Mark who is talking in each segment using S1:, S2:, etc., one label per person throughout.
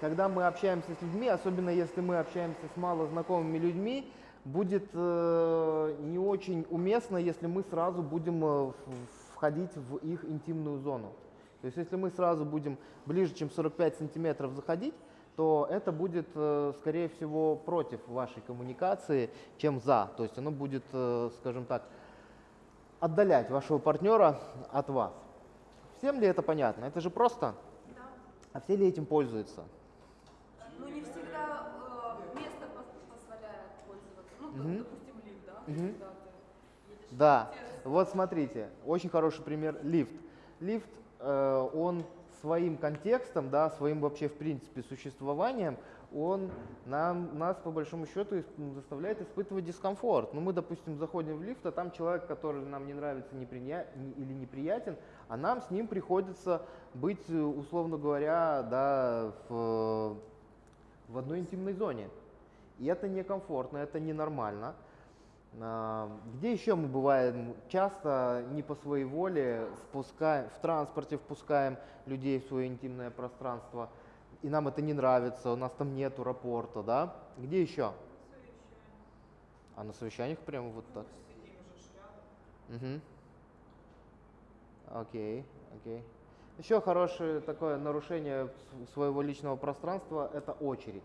S1: когда мы общаемся с людьми, особенно если мы общаемся с малознакомыми людьми, будет э, не очень уместно, если мы сразу будем э, входить в их интимную зону. То есть если мы сразу будем ближе, чем 45 сантиметров заходить, то это будет, э, скорее всего, против вашей коммуникации, чем за. То есть оно будет, э, скажем так, отдалять вашего партнера от вас. Всем ли это понятно? Это же просто.
S2: Да.
S1: А все ли этим пользуются?
S2: Ну, не всегда э, место пос- позволяет Ну, допустим, лифт, да? Едешь
S1: Да, вот смотрите, очень хороший пример лифт. Лифт, э, он своим контекстом, да, своим вообще в принципе существованием, он нам, нас по большому счету ис- заставляет испытывать дискомфорт. Ну мы, допустим, заходим в лифт, а там человек, который нам не нравится неприня- не- или неприятен, а нам с ним приходится быть, э, условно говоря, да, в, в одной интимной зоне. И это некомфортно, это ненормально. А, Где еще мы бываем часто не по своей воле спускаем, в транспорте впускаем людей в свое интимное пространство, и нам это не нравится, у нас там нету рапорта, да? Где еще? А на совещаниях прямо вот так? Угу. Окей, окей. Еще хорошее такое нарушение своего личного пространства – это очередь.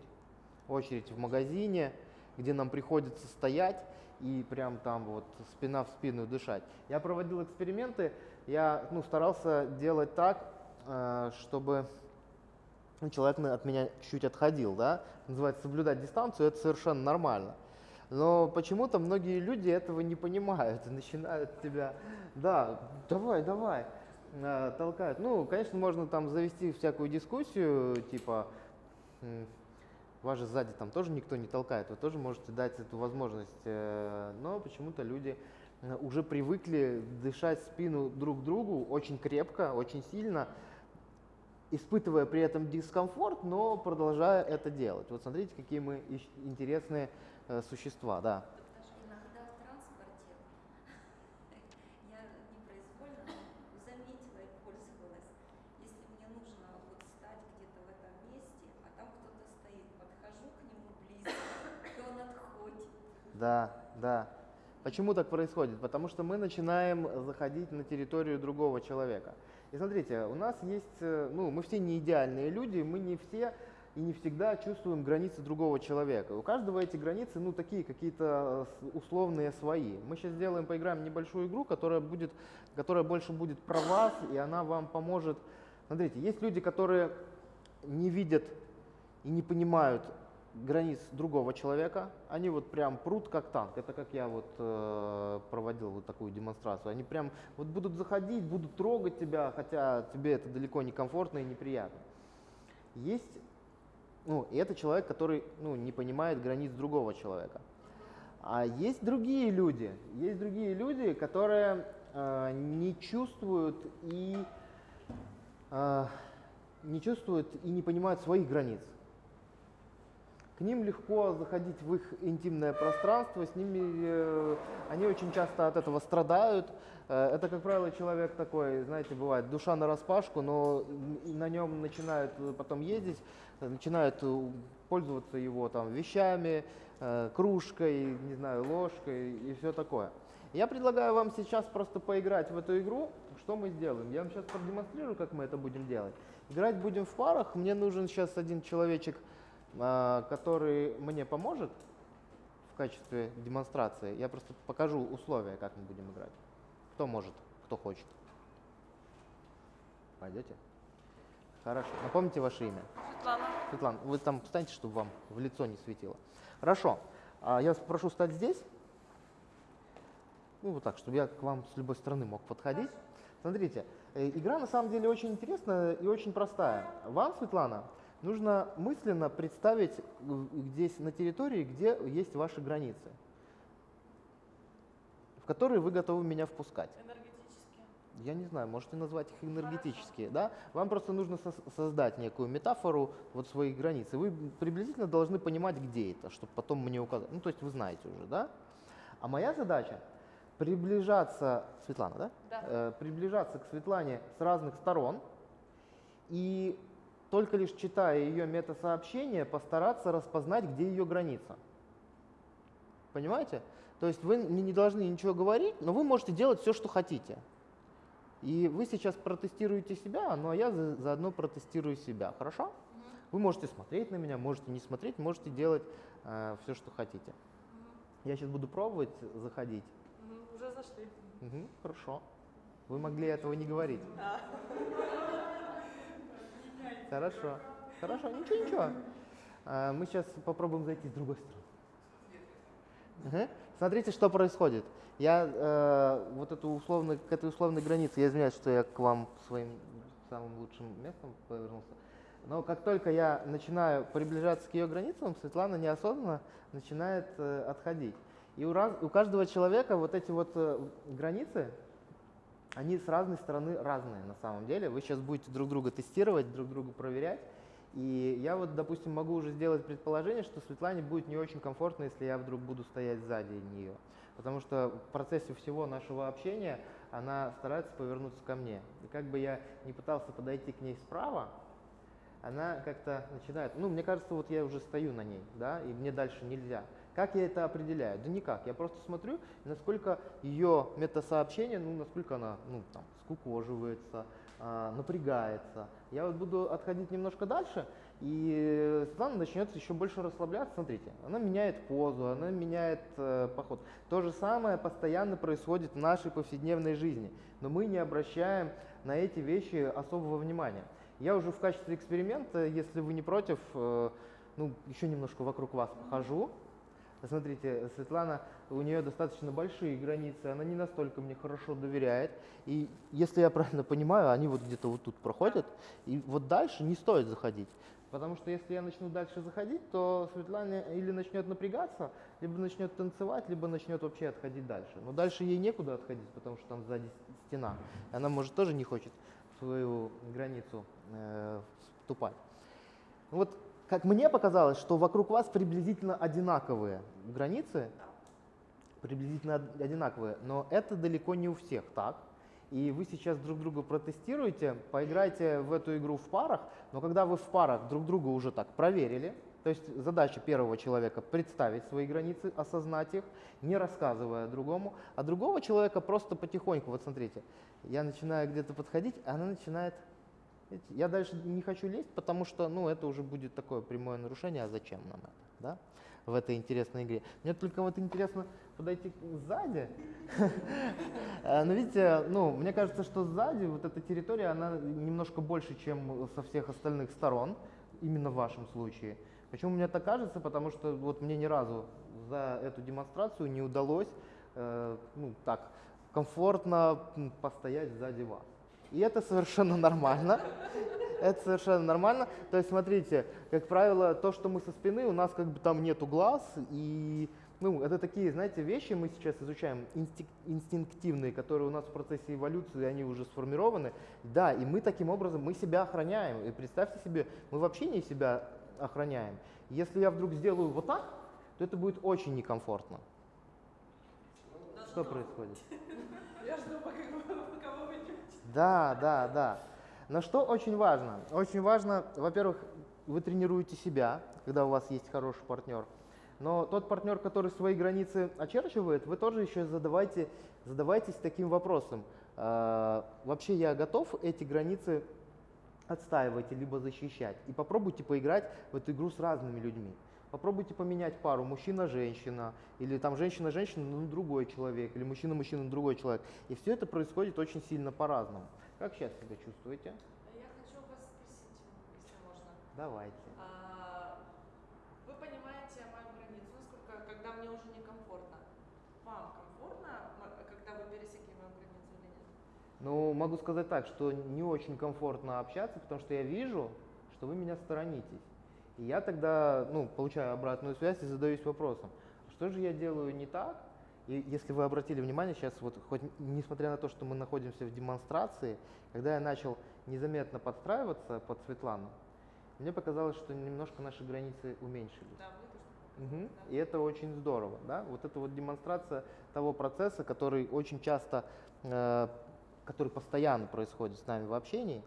S1: Очередь в магазине, где нам приходится стоять и прям там вот спина в спину дышать. Я проводил эксперименты, я ну, старался делать так, э, чтобы ну, человек от меня чуть отходил, да, называется соблюдать дистанцию, это совершенно нормально. Но почему-то многие люди этого не понимают и начинают тебя, да, давай, давай, э, толкают. Ну, конечно, можно там завести всякую дискуссию, типа, вас же сзади там тоже никто не толкает, вы тоже можете дать эту возможность, э, но почему-то люди э, уже привыкли дышать спину друг другу очень крепко, очень сильно, испытывая при этом дискомфорт, но продолжая это делать. Вот смотрите, какие мы интересные э, существа, да.
S3: Тут даже иногда в транспорте я непроизвольно ну, заметила и пользовалась. Если мне нужно вот стать где-то в этом месте, а там кто-то стоит, подхожу к нему близко, и он отходит.
S1: Да, да. Почему так происходит? Потому что мы начинаем заходить на территорию другого человека. И смотрите, у нас есть, э, ну, мы все не идеальные люди, мы не все и не всегда чувствуем границы другого человека. У каждого эти границы, ну, такие какие-то э, условные свои. Мы сейчас сделаем, поиграем небольшую игру, которая будет, которая больше будет про вас, и она вам поможет. Смотрите, есть люди, которые не видят и не понимают границ другого человека, они вот прям прут как танк. Это как я вот э, проводил вот такую демонстрацию. Они прям вот будут заходить, будут трогать тебя, хотя тебе это далеко не комфортно и неприятно. Есть, ну, и это человек, который, ну, не понимает границ другого человека. А есть другие люди, есть другие люди, которые э, не чувствуют и э, не чувствуют и не понимают своих границ. К ним легко заходить в их интимное пространство, с ними э, они очень часто от этого страдают. Э, это, как правило, человек такой, знаете, бывает душа на распашку, но на нем начинают потом ездить, начинают э, пользоваться его там вещами, кружкой, не знаю, ложкой и все такое. Я предлагаю вам сейчас просто поиграть в эту игру. Что мы сделаем? Я вам сейчас продемонстрирую, как мы это будем делать. Играть будем в парах. Мне нужен сейчас один человечек, который мне поможет в качестве демонстрации. Я просто покажу условия, как мы будем играть. Кто может, кто хочет. Пойдете? Хорошо. Напомните ваше имя.
S2: Светлана.
S1: Светлана, вы там встаньте, чтобы вам в лицо не светило. Хорошо. А, Я вас прошу стать здесь. Ну, вот так, чтобы я к вам с любой стороны мог подходить. Смотрите, э, игра на самом деле очень интересная и очень простая. Вам, Светлана, нужно мысленно представить э, здесь на территории, где есть ваши границы, в которые вы готовы меня впускать. Я не знаю, можете назвать их энергетические, да? Вам просто нужно сос- создать некую метафору вот своих границ. И вы приблизительно должны понимать, где это, чтобы потом мне указать. Ну, то есть вы знаете уже, да? А моя задача приближаться, Светлана, да?
S2: Да.
S1: Э, приближаться к Светлане с разных сторон и только лишь читая ее метасообщение, постараться распознать, где ее граница. Понимаете? То есть вы не должны ничего говорить, но вы можете делать все, что хотите. И вы сейчас протестируете себя, ну а я за- заодно протестирую себя. Хорошо? Вы можете смотреть на меня, можете не смотреть, можете делать все, что хотите. Я сейчас буду пробовать заходить.
S2: Мгм, Уже зашли.
S1: Мгм, хорошо. Вы могли этого не говорить. Хорошо. Хорошо, ничего, ничего. А, Мы сейчас попробуем зайти с другой стороны. Мгм. Смотрите, что происходит. Я э, вот эту условную, к этой условной границе, я извиняюсь, что я к вам своим самым лучшим местом повернулся. Но как только я начинаю приближаться к ее границам, Светлана неосознанно начинает э, отходить. И у, раз- у каждого человека вот эти вот э, границы, они с разной стороны разные на самом деле. Вы сейчас будете друг друга тестировать, друг друга проверять. И я вот, допустим, могу уже сделать предположение, что Светлане будет не очень комфортно, если я вдруг буду стоять сзади нее. Потому что в процессе всего нашего общения она старается повернуться ко мне. И как бы я не пытался подойти к ней справа, она как-то начинает, ну, мне кажется, вот я уже стою на ней, да, и мне дальше нельзя. Как я это определяю? Да никак. Я просто смотрю, насколько ее метасообщение, ну, насколько она, ну, там, скукоживается, а, напрягается. Я вот буду отходить немножко дальше, и Светлана начнет еще больше расслабляться. Смотрите, она меняет позу, она меняет э, поход. То же самое постоянно происходит в нашей повседневной жизни, но мы не обращаем на эти вещи особого внимания. Я уже в качестве эксперимента, если вы не против, э, ну, еще немножко вокруг вас похожу. Смотрите, Светлана, у нее достаточно большие границы, она не настолько мне хорошо доверяет. И если я правильно понимаю, они вот где-то вот тут проходят, и вот дальше не стоит заходить. Потому что если я начну дальше заходить, то Светлана или начнет напрягаться, либо начнет танцевать, либо начнет вообще отходить дальше. Но дальше ей некуда отходить, потому что там сзади стена. Она, может, тоже не хочет свою границу э, вступать. Вот как мне показалось, что вокруг вас приблизительно одинаковые границы, приблизительно од- одинаковые, но это далеко не у всех так. И вы сейчас друг друга протестируете, поиграйте в эту игру в парах, но когда вы в парах друг друга уже так проверили, то есть задача первого человека представить свои границы, осознать их, не рассказывая другому, а другого человека просто потихоньку, вот смотрите, я начинаю где-то подходить, а она начинает Я дальше не хочу лезть, потому что, ну, это уже будет такое прямое нарушение, а зачем нам это, да, в этой интересной игре. Мне только вот интересно подойти сзади. Э, Но видите, ну, мне кажется, что сзади вот эта территория, она немножко больше, чем со всех остальных сторон, именно в вашем случае. Почему мне так кажется? Потому что вот мне ни разу за эту демонстрацию не удалось, э, ну, так, комфортно постоять сзади вас. И это совершенно нормально. Это совершенно нормально. То есть, смотрите, как правило, то, что мы со спины, у нас как бы там нету глаз, и ну, это такие, знаете, вещи мы сейчас изучаем инстинк- инстинктивные, которые у нас в процессе эволюции, они уже сформированы. Да, и мы таким образом, мы себя охраняем. И представьте себе, мы вообще не себя охраняем. Если я вдруг сделаю вот так, то это будет очень некомфортно. Что происходит?
S2: Я жду, пока.
S1: Да, да, да. Но что очень важно? Очень важно, во-первых, вы тренируете себя, когда у вас есть хороший партнер. Но тот партнер, который свои границы очерчивает, вы тоже еще задавайте, задавайтесь таким вопросом. А, вообще я готов эти границы отстаивать либо защищать. И попробуйте поиграть в эту игру с разными людьми. Попробуйте поменять пару мужчина-женщина, или там женщина-женщина, но другой человек, или мужчина-мужчина, другой человек. И все это происходит очень сильно по-разному. Как сейчас себя чувствуете?
S2: Я хочу вас спросить, если можно.
S1: Давайте.
S2: А, Вы понимаете мою границу, насколько, когда мне уже некомфортно. Вам комфортно, когда вы пересекли мою границу или нет?
S1: Ну, могу сказать так, что не очень комфортно общаться, потому что я вижу, что вы меня сторонитесь. И я тогда, ну, получаю обратную связь и задаюсь вопросом, что же я делаю не так? И если вы обратили внимание, сейчас вот хоть несмотря на то, что мы находимся в демонстрации, когда я начал незаметно подстраиваться под Светлану, мне показалось, что немножко наши границы уменьшились.
S2: Да,
S1: Мгм. И это очень здорово, да? Вот это вот демонстрация того процесса, который очень часто, э, который постоянно происходит с нами в общении.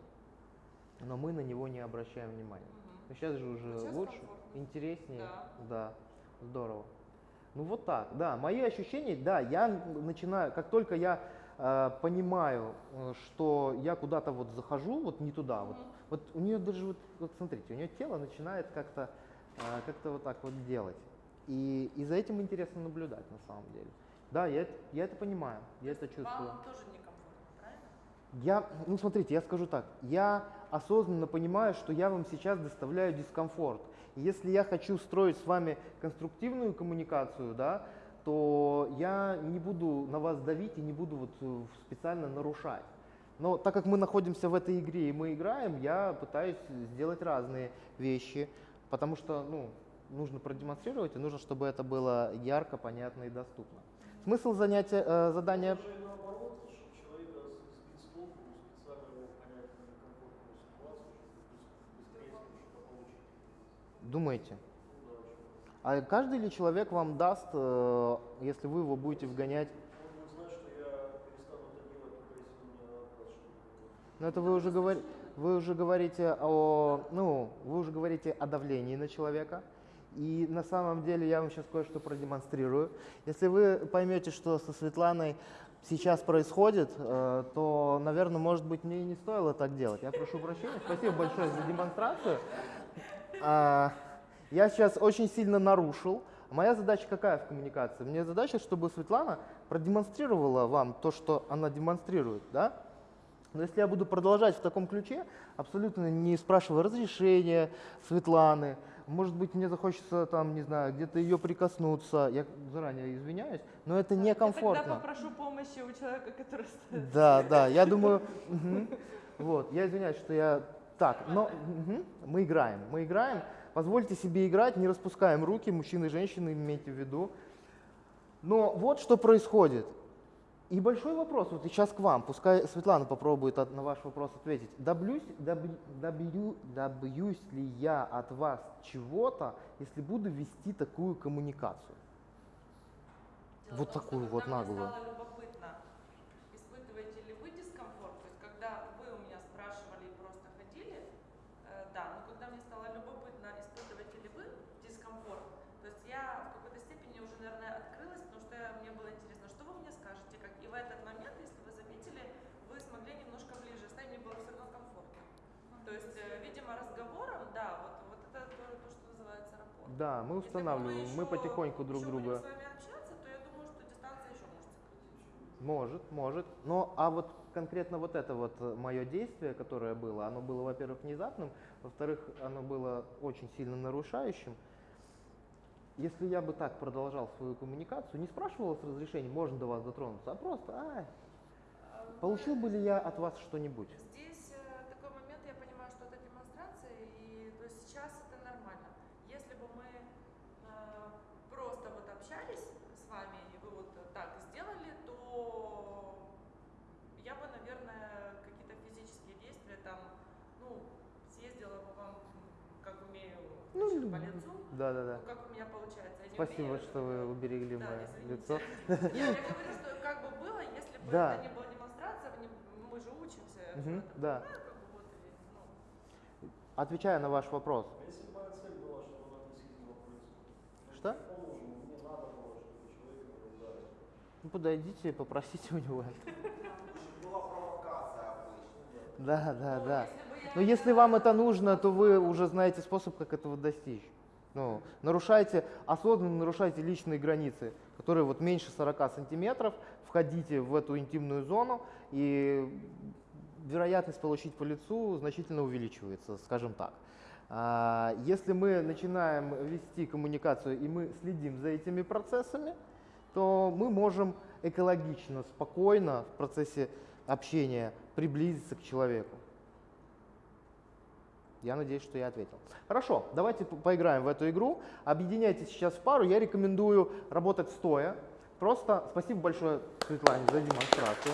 S1: но мы на него не обращаем внимания. Но сейчас же уже
S2: Вот сейчас
S1: лучше,
S2: комфортно.
S1: интереснее.
S2: Да.
S1: Да, здорово. Ну вот так, да. Мои ощущения, да, я начинаю, как только я э, понимаю, э, что я куда-то вот захожу, вот не туда, вот,
S2: Мгм.
S1: вот у нее даже вот, вот смотрите, у нее тело начинает как-то э, как-то вот так вот делать. И, и за этим интересно наблюдать на самом деле. Да, я, я это понимаю, я это чувствую.
S2: Вам тоже правильно?
S1: Я, ну смотрите, я скажу так, я осознанно понимаю, что я вам сейчас доставляю дискомфорт. Если я хочу строить с вами конструктивную коммуникацию, да, то я не буду на вас давить и не буду вот э, специально нарушать. Но так как мы находимся в этой игре и мы играем, я пытаюсь сделать разные вещи, потому что ну, нужно продемонстрировать и нужно, чтобы это было ярко, понятно и доступно. Смысл занятия, э, задания
S4: Это же наоборот, чтобы человека сбить с толку, специально его вгонять в некомфортную ситуацию, чтобы быстрее с ним что-то что.
S1: А каждый ли человек вам даст, э, если вы его будете вгонять?
S4: Что-то.
S1: Ну это вы уже, говор... вы уже говорите о, ну, вы уже говорите о давлении на человека. И на самом деле я вам сейчас кое-что продемонстрирую. Если вы поймете, что со Светланой сейчас происходит, э, то, наверное, может быть, мне и не стоило так делать. Я прошу прощения. Спасибо большое за демонстрацию. А, Я сейчас очень сильно нарушил. Моя задача какая в коммуникации? Мне задача, чтобы Светлана продемонстрировала вам то, что она демонстрирует, да? Но если я буду продолжать в таком ключе, абсолютно не спрашивая разрешения Светланы, может быть, мне захочется там, не знаю, где-то ее прикоснуться, я заранее извиняюсь, но это
S2: Я
S1: некомфортно.
S2: тогда попрошу помощи у человека, который стоит.
S1: Да, да, я думаю, вот, я извиняюсь, что я так, но мгм, мы играем, мы играем, позвольте себе играть, не распускаем руки, мужчины и женщины, имейте в виду. Но вот что происходит. И большой вопрос, вот сейчас к вам, пускай Светлана попробует от- на ваш вопрос ответить. Добьюсь, добью- добью- добьюсь ли я от вас чего-то, если буду вести такую коммуникацию?
S2: Дело
S1: Вот такую вот наглую.
S2: стало любопытно, испытываете ли вы дискомфорт, то есть когда вы у меня спрашивали и просто ходили, э, да, но когда мне стало любопытно, испытываете ли вы дискомфорт, то есть я в какой-то степени уже, наверное, открылась, потому что я- мне было интересно, что вы мне скажете, как и в этот момент, если вы заметили, вы смогли немножко ближе стать, мне было все равно комфортно. То есть, э, видимо, разговором, да, вот, вот это то, то, что называется рапорт.
S1: Да, мы
S2: Если
S1: устанавливаем, мы
S2: еще-
S1: потихоньку друг
S2: еще
S1: друга.
S2: будем с вами общаться, то я думаю, что дистанция еще может сократиться.
S1: Может, может. Но а вот конкретно вот это вот мое действие, которое было, оно было, во-первых, внезапным, во-вторых, оно было очень сильно нарушающим. Если я бы так продолжал свою коммуникацию, не спрашивал с разрешения, можно до вас дотронуться, а просто,
S2: А,
S1: получил бы ли я от вас что-нибудь?
S2: Здесь э, такой момент, я понимаю, что это демонстрация, и то есть сейчас это нормально. Если бы мы э, просто вот общались с вами, и вы вот так сделали, то я бы, наверное, какие-то физические действия там, ну, съездила бы вам, м, как умею,
S1: Ну,
S2: значит, по лицу.
S1: Да, да, да.
S2: Ну, как у меня получается. Я
S1: Спасибо,
S2: умею,
S1: что вы уберегли
S2: Да,
S1: мое
S2: извините.
S1: лицо.
S2: Я, я говорю, что как бы было, если бы
S1: Да.
S2: это не была демонстрация, мы, же учимся. это
S1: да.
S2: понимаю, как бы вот и, ну,
S1: Отвечая на ваш вопрос.
S4: А если моя цель была, чтобы он относительно происходит?
S1: Что?
S4: Было.
S1: Ну, подойдите, попросите у него. Да, да,
S2: ну,
S1: да. Но если
S2: знала,
S1: вам это нужно, то вы уже знаете способ, как этого достичь. Ну, нарушайте, осознанно нарушайте личные границы, которые вот меньше 40 сантиметров, входите в эту интимную зону, и вероятность получить по лицу значительно увеличивается, скажем так. А, Если мы начинаем вести коммуникацию и мы следим за этими процессами, то мы можем экологично, спокойно в процессе общения приблизиться к человеку. Я надеюсь, что я ответил. Хорошо, давайте по- поиграем в эту игру. Объединяйтесь сейчас в пару. Я рекомендую работать стоя. Просто спасибо большое Светлане за демонстрацию.